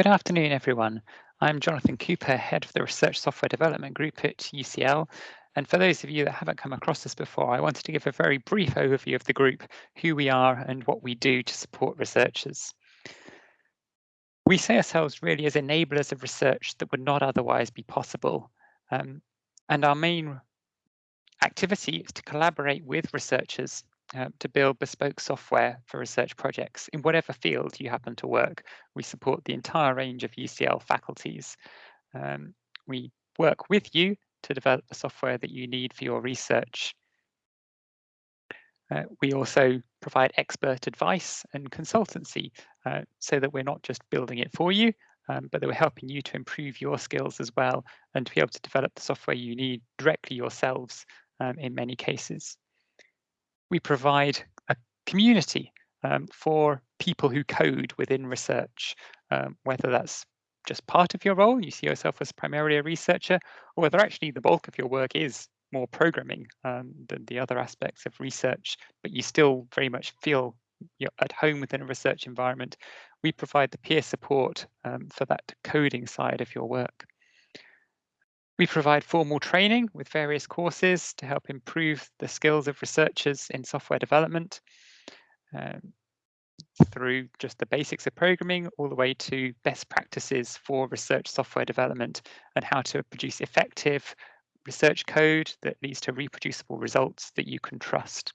Good afternoon, everyone. I'm Jonathan Cooper, head of the Research Software Development Group at UCL. And for those of you that haven't come across this before, I wanted to give a very brief overview of the group, who we are and what we do to support researchers. We see ourselves really as enablers of research that would not otherwise be possible. Um, and our main activity is to collaborate with researchers uh, to build bespoke software for research projects in whatever field you happen to work. We support the entire range of UCL faculties. Um, we work with you to develop the software that you need for your research. Uh, we also provide expert advice and consultancy uh, so that we're not just building it for you, um, but that we're helping you to improve your skills as well and to be able to develop the software you need directly yourselves um, in many cases we provide a community um, for people who code within research, um, whether that's just part of your role, you see yourself as primarily a researcher, or whether actually the bulk of your work is more programming um, than the other aspects of research, but you still very much feel you're at home within a research environment, we provide the peer support um, for that coding side of your work. We provide formal training with various courses to help improve the skills of researchers in software development um, through just the basics of programming all the way to best practices for research software development and how to produce effective research code that leads to reproducible results that you can trust.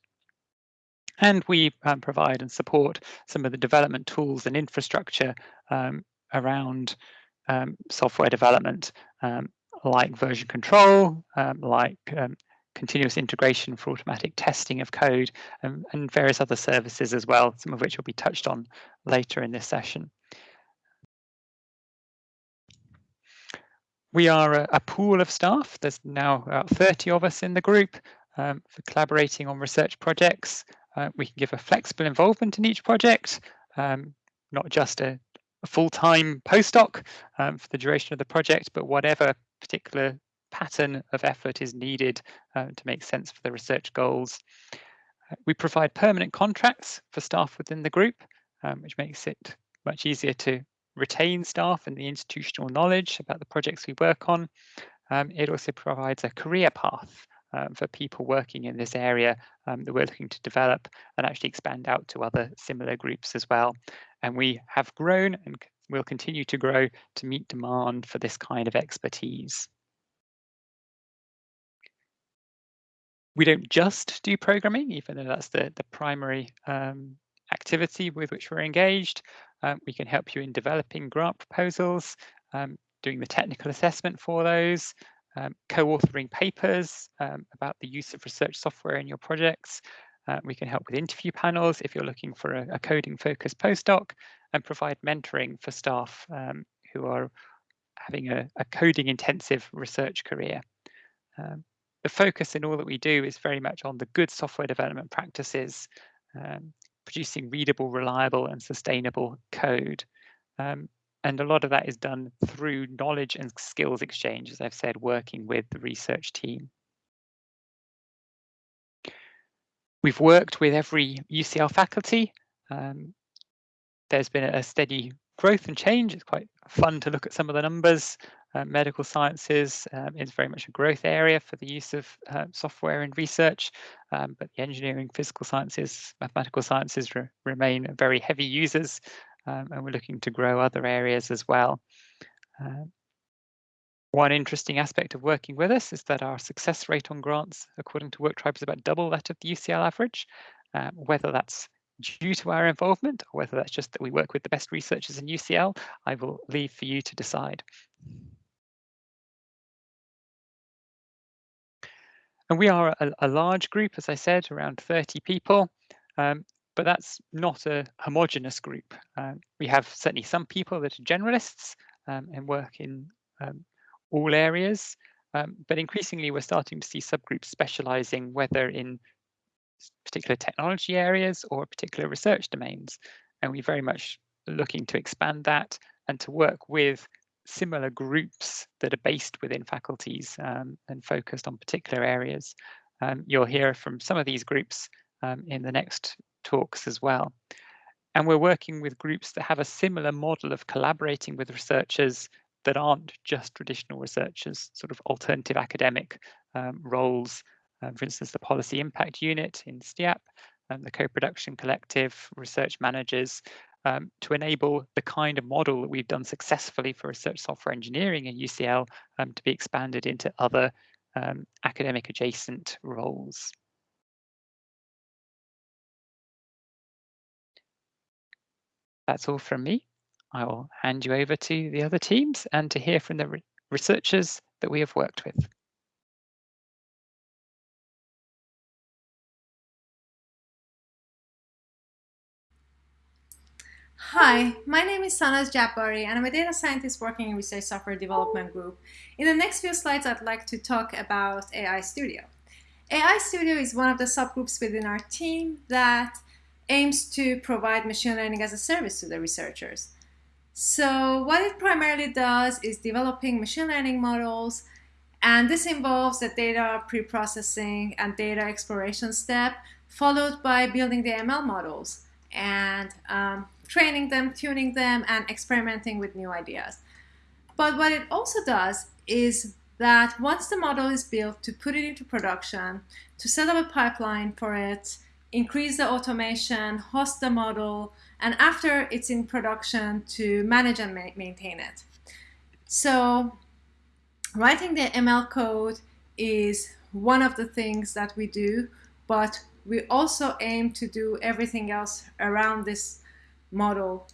And we um, provide and support some of the development tools and infrastructure um, around um, software development um, like version control, um, like um, continuous integration for automatic testing of code, um, and various other services as well, some of which will be touched on later in this session. We are a, a pool of staff. There's now about 30 of us in the group um, for collaborating on research projects. Uh, we can give a flexible involvement in each project, um, not just a, a full-time postdoc um, for the duration of the project, but whatever particular pattern of effort is needed uh, to make sense for the research goals. Uh, we provide permanent contracts for staff within the group, um, which makes it much easier to retain staff and the institutional knowledge about the projects we work on. Um, it also provides a career path um, for people working in this area um, that we're looking to develop and actually expand out to other similar groups as well. And we have grown and will continue to grow to meet demand for this kind of expertise. We don't just do programming, even though that's the, the primary um, activity with which we're engaged. Um, we can help you in developing grant proposals, um, doing the technical assessment for those, um, co-authoring papers um, about the use of research software in your projects. Uh, we can help with interview panels if you're looking for a, a coding focused postdoc, and provide mentoring for staff um, who are having a, a, coding intensive research career. Um, the focus in all that we do is very much on the good software development practices, um, producing readable, reliable and sustainable code. Um, and a lot of that is done through knowledge and skills exchange, as I've said, working with the research team. We've worked with every UCL faculty um, there's been a steady growth and change. It's quite fun to look at some of the numbers. Uh, medical sciences um, is very much a growth area for the use of uh, software in research, um, but the engineering, physical sciences, mathematical sciences re remain very heavy users, um, and we're looking to grow other areas as well. Uh, one interesting aspect of working with us is that our success rate on grants, according to Work WorkTribe, is about double that of the UCL average. Um, whether that's due to our involvement, or whether that's just that we work with the best researchers in UCL, I will leave for you to decide. And we are a, a large group, as I said, around 30 people, um, but that's not a homogenous group. Um, we have certainly some people that are generalists um, and work in um, all areas, um, but increasingly we're starting to see subgroups specializing whether in particular technology areas or particular research domains. And we're very much looking to expand that and to work with similar groups that are based within faculties um, and focused on particular areas. Um, you'll hear from some of these groups um, in the next talks as well. and we're working with groups that have a similar model of collaborating with researchers that aren't just traditional researchers, sort of alternative academic um, roles. Um, for instance, the Policy Impact Unit in STEaPP and the Co-Production Collective, research managers, um, to enable the kind of model that we've done successfully for research software engineering in UCL um, to be expanded into other um, academic adjacent roles. That's all from me. I will hand you over to the other teams and to hear from the re researchers that we have worked with. Hi, my name is Sanaz Jabari and I'm a data scientist working in Research Software Development Group. In the next few slides, I'd like to talk about AI Studio. AI Studio is one of the subgroups within our team that aims to provide machine learning as a service to the researchers. So what it primarily does is developing machine learning models and this involves the data pre-processing and data exploration step followed by building the ML models and um, training them, tuning them, and experimenting with new ideas. But what it also does is that once the model is built, to put it into production, to set up a pipeline for it, increase the automation, host the model, and after it's in production, to manage and ma maintain it. So writing the ML code is one of the things that we do, but we also aim to do everything else around this model.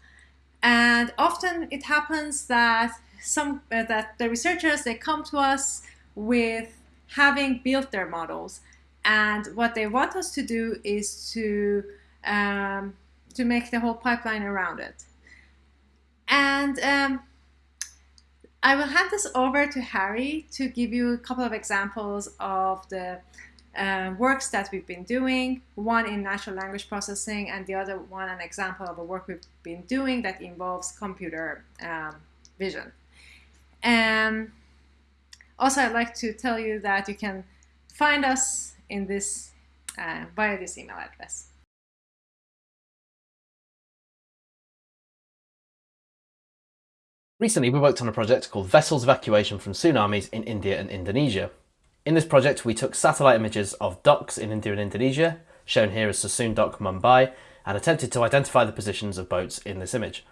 And often it happens that some uh, that the researchers they come to us with having built their models, and what they want us to do is to um, to make the whole pipeline around it. And um, I will hand this over to Harry to give you a couple of examples of the uh, works that we've been doing, one in natural language processing and the other one an example of a work we've been doing that involves computer um, vision. And um, also I'd like to tell you that you can find us in this uh, via this email address. Recently, we worked on a project called Vessels Evacuation from Tsunamis in India and Indonesia. In this project, we took satellite images of docks in India and Indonesia, shown here as Sassoon Dock Mumbai, and attempted to identify the positions of boats in this image.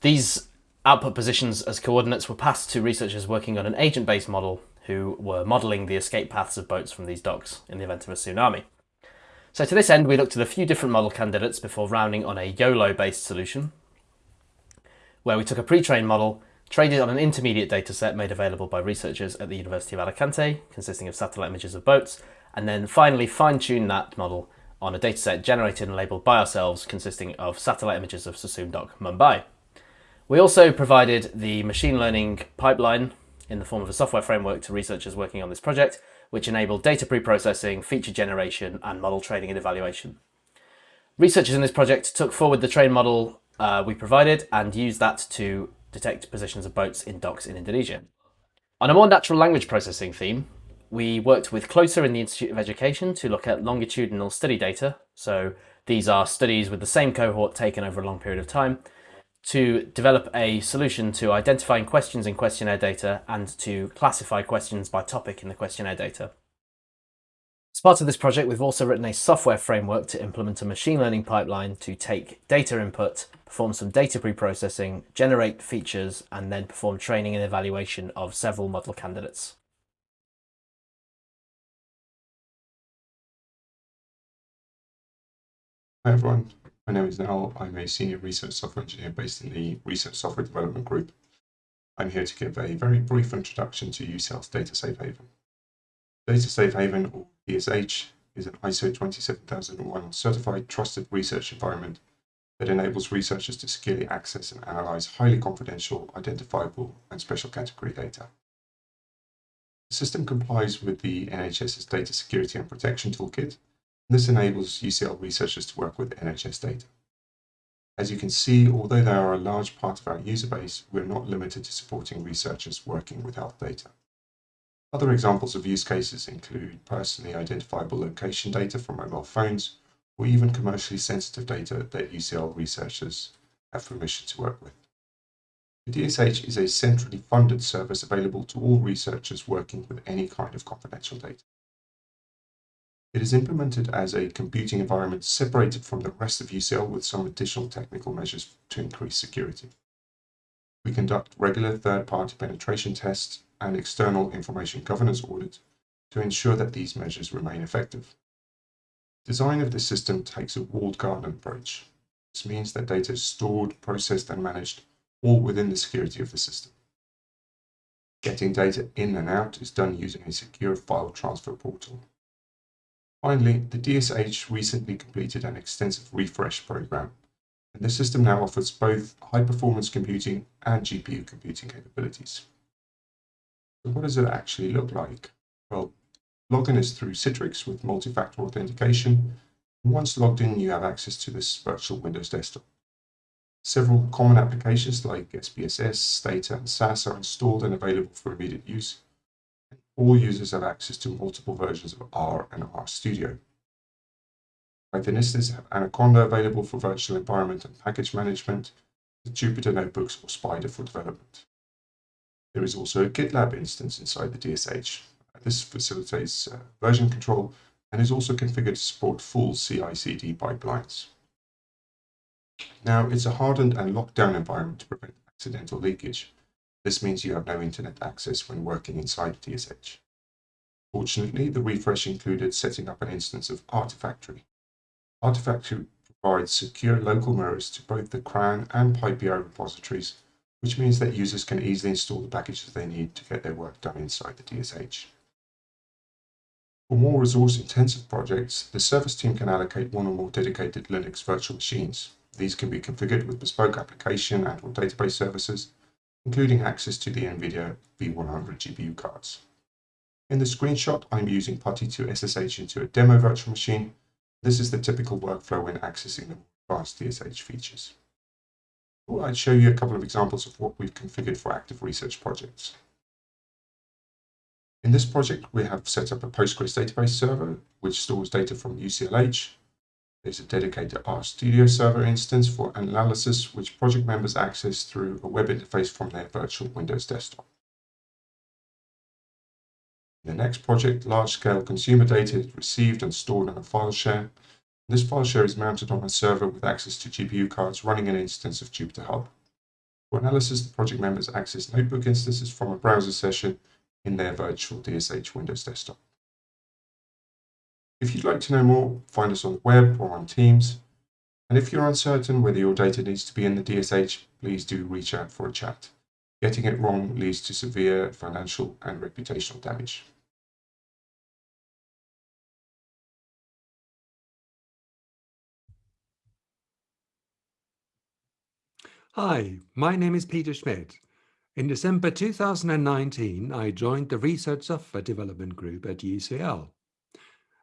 These output positions as coordinates were passed to researchers working on an agent-based model who were modelling the escape paths of boats from these docks in the event of a tsunami. So to this end, we looked at a few different model candidates before rounding on a YOLO-based solution, where we took a pre-trained model Traded on an intermediate dataset made available by researchers at the University of Alicante, consisting of satellite images of boats, and then finally fine-tune that model on a dataset generated and labelled by ourselves, consisting of satellite images of Sassoon Dock, Mumbai. We also provided the machine learning pipeline in the form of a software framework to researchers working on this project, which enabled data pre-processing, feature generation, and model training and evaluation. Researchers in this project took forward the train model uh, we provided and used that to detect positions of boats in docks in Indonesia. On a more natural language processing theme, we worked with CLOSER in the Institute of Education to look at longitudinal study data. So these are studies with the same cohort taken over a long period of time to develop a solution to identifying questions in questionnaire data and to classify questions by topic in the questionnaire data. As part of this project, we've also written a software framework to implement a machine learning pipeline to take data input, perform some data pre-processing, generate features, and then perform training and evaluation of several model candidates. Hi everyone, my name is Nal. I'm a senior research software engineer based in the Research Software Development Group. I'm here to give a very brief introduction to UCL's Data Safe Haven. Data Safe Haven, or DSH, is an ISO 27001 certified trusted research environment that enables researchers to securely access and analyze highly confidential, identifiable, and special category data. The system complies with the NHS's Data Security and Protection Toolkit. and This enables UCL researchers to work with NHS data. As you can see, although they are a large part of our user base, we're not limited to supporting researchers working with health data. Other examples of use cases include personally identifiable location data from mobile phones or even commercially sensitive data that UCL researchers have permission to work with. The DSH is a centrally funded service available to all researchers working with any kind of confidential data. It is implemented as a computing environment separated from the rest of UCL with some additional technical measures to increase security. We conduct regular third-party penetration tests and external information governance audit to ensure that these measures remain effective. Design of the system takes a walled garden approach. This means that data is stored, processed and managed all within the security of the system. Getting data in and out is done using a secure file transfer portal. Finally, the DSH recently completed an extensive refresh program, and the system now offers both high-performance computing and GPU computing capabilities. What does it actually look like? Well, login is through Citrix with multi-factor authentication. Once logged in, you have access to this virtual Windows desktop. Several common applications like SPSS, Stata, and SAS are installed and available for immediate use. All users have access to multiple versions of R and RStudio. Pythonistas have Anaconda available for virtual environment and package management, Jupyter Notebooks or Spyder for development. There is also a GitLab instance inside the DSH. This facilitates uh, version control and is also configured to support full CI/CD pipelines. Now, it's a hardened and locked down environment to prevent accidental leakage. This means you have no internet access when working inside DSH. Fortunately, the refresh included setting up an instance of Artifactory. Artifactory provides secure local mirrors to both the CRAN and PyPI repositories, which means that users can easily install the packages they need to get their work done inside the DSH. For more resource-intensive projects, the service team can allocate one or more dedicated Linux virtual machines. These can be configured with bespoke application and or database services, including access to the NVIDIA V100 GPU cards. In the screenshot, I'm using PuTTY to SSH into a demo virtual machine. This is the typical workflow when accessing the advanced DSH features. I'd show you a couple of examples of what we've configured for active research projects. In this project, we have set up a Postgres database server, which stores data from UCLH. There's a dedicated RStudio server instance for analysis, which project members access through a web interface from their virtual Windows desktop. In the next project, large-scale consumer data is received and stored on a file share. This file share is mounted on a server with access to GPU cards running an instance of Jupyter Hub. For analysis, the project members access notebook instances from a browser session in their virtual DSH Windows desktop. If you'd like to know more, find us on the web or on Teams. And if you're uncertain whether your data needs to be in the DSH, please do reach out for a chat. Getting it wrong leads to severe financial and reputational damage. Hi, my name is Peter Schmidt. In December 2019, I joined the Research Software Development Group at UCL.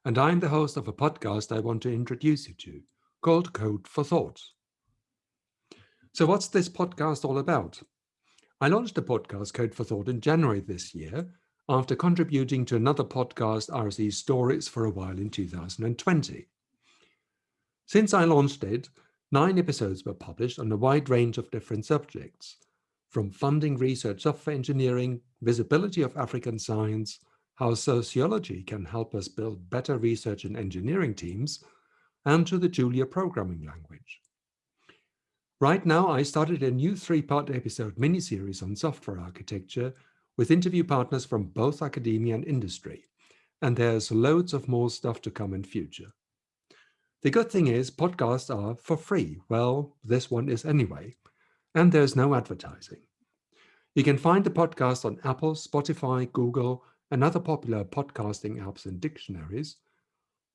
And I'm the host of a podcast I want to introduce you to, called Code for Thought. So what's this podcast all about? I launched the podcast Code for Thought in January this year, after contributing to another podcast, RSE Stories, for a while in 2020. Since I launched it, nine episodes were published on a wide range of different subjects, from funding research software engineering, visibility of African science, how sociology can help us build better research and engineering teams, and to the Julia programming language. Right now, I started a new three-part episode mini-series on software architecture with interview partners from both academia and industry, and there's loads of more stuff to come in future. The good thing is podcasts are for free. Well, this one is anyway and there's no advertising. You can find the podcast on Apple, Spotify, Google, and other popular podcasting apps and dictionaries,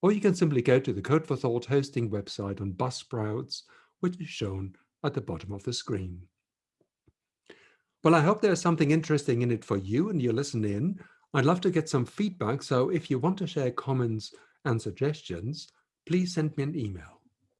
or you can simply go to the Code for Thought hosting website on Buzzsprouts, which is shown at the bottom of the screen. Well, I hope there's something interesting in it for you and you listen in. I'd love to get some feedback, so if you want to share comments and suggestions, please send me an email.